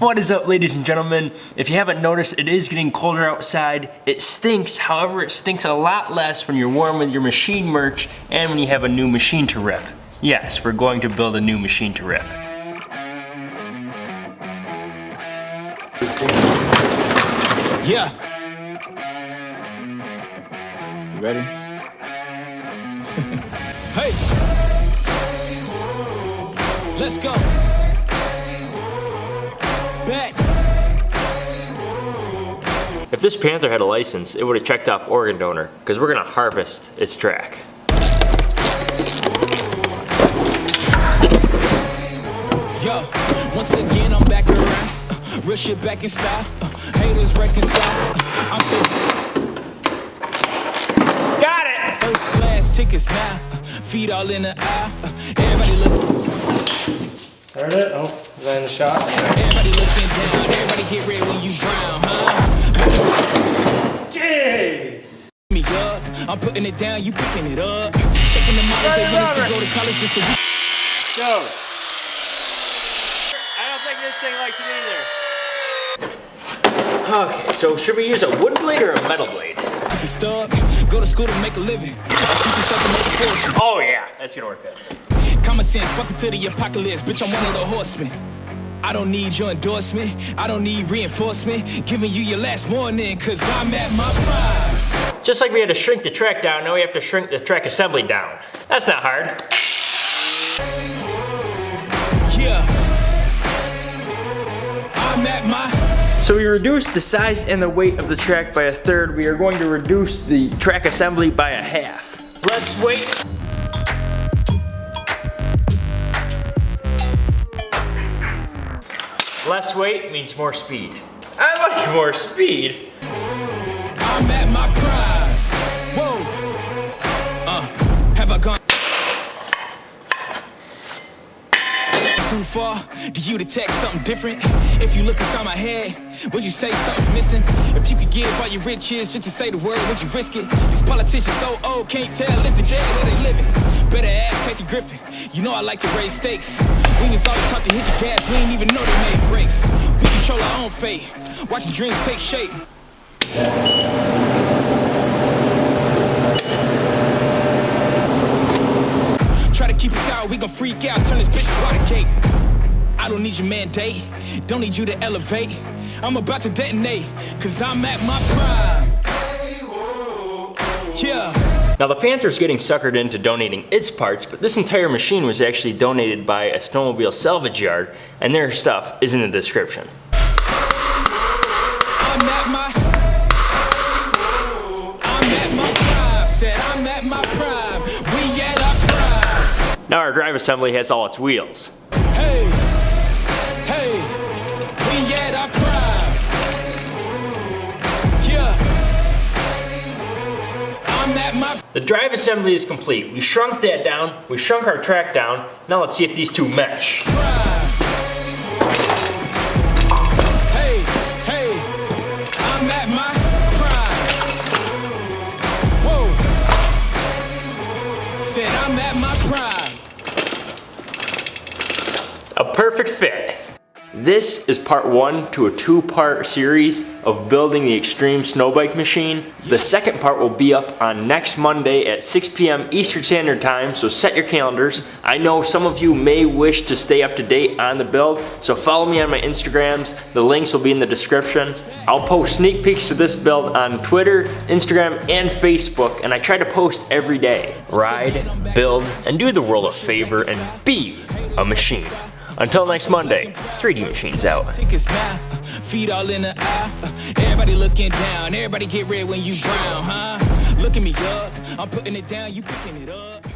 What is up ladies and gentlemen? If you haven't noticed, it is getting colder outside. It stinks, however it stinks a lot less when you're warm with your machine merch and when you have a new machine to rip. Yes, we're going to build a new machine to rip. Yeah. You ready? hey. Let's go. Bet. If this Panther had a license, it would have checked off organ donor, because we're gonna harvest its track. Yo, once again I'm back around. Uh, real shit back in style. Uh, haters reconcile. Uh, I'm so Got it! first class tickets now. Uh, feet all in the aisle. Uh, everybody look, Heard it? Oh, is that in the shot? everybody looking down. Everybody get ready when you drown, huh? Jeez! Me up. I'm putting it down, you picking it up. Checking the models, they want us to go to college just so we Go! I don't think this thing likes it either. Okay, so should we use a wood blade or a metal blade? be stuck. Go to school to make a living. Teach yourself to make a fortune. Oh yeah, that's gonna work good. Common sense, welcome to the apocalypse. Bitch, I'm one of the horsemen. I don't need your endorsement. I don't need reinforcement. Giving you your last warning, cause I'm at my prime. Just like we had to shrink the track down, now we have to shrink the track assembly down. That's not hard. Yeah. I'm at my So we reduced the size and the weight of the track by a third. We are going to reduce the track assembly by a half. Less weight. Less weight means more speed. I like more speed. Too far? Do you detect something different? If you look inside my head, would you say something's missing? If you could give all your riches just to say the word, would you risk it? These politicians so old, can't tell if they're dead or they living. Better ask Kathy Griffin. You know I like to raise stakes. We was always taught to hit the gas, we ain't even know they made brakes. We control our own fate, Watch watching dreams take shape. Try to gon' freak out, turn this bitch to water cake. I don't need your mandate, don't need you to elevate. I'm about to detonate, cause I'm at my prime. Yeah. Now the Panther's getting suckered into donating its parts, but this entire machine was actually donated by a snowmobile salvage yard, and their stuff is in the description. Now our drive assembly has all its wheels. Hey, hey, we at our prime. Yeah. I'm at my The drive assembly is complete. We shrunk that down, we shrunk our track down. Now let's see if these two mesh. prime. Hey, hey, I'm at my prime. Whoa. Said I'm at my prime. A perfect fit. This is part one to a two part series of building the Extreme Snowbike machine. The second part will be up on next Monday at 6 p.m. Eastern Standard Time, so set your calendars. I know some of you may wish to stay up to date on the build, so follow me on my Instagrams. The links will be in the description. I'll post sneak peeks to this build on Twitter, Instagram, and Facebook, and I try to post every day. Ride, build, and do the world a favor and be a machine. Until next Monday, 3D Machines out. Feet all in the aisle. Everybody looking down, everybody get red when you drown, huh? Look at me up, I'm putting it down, you picking it up.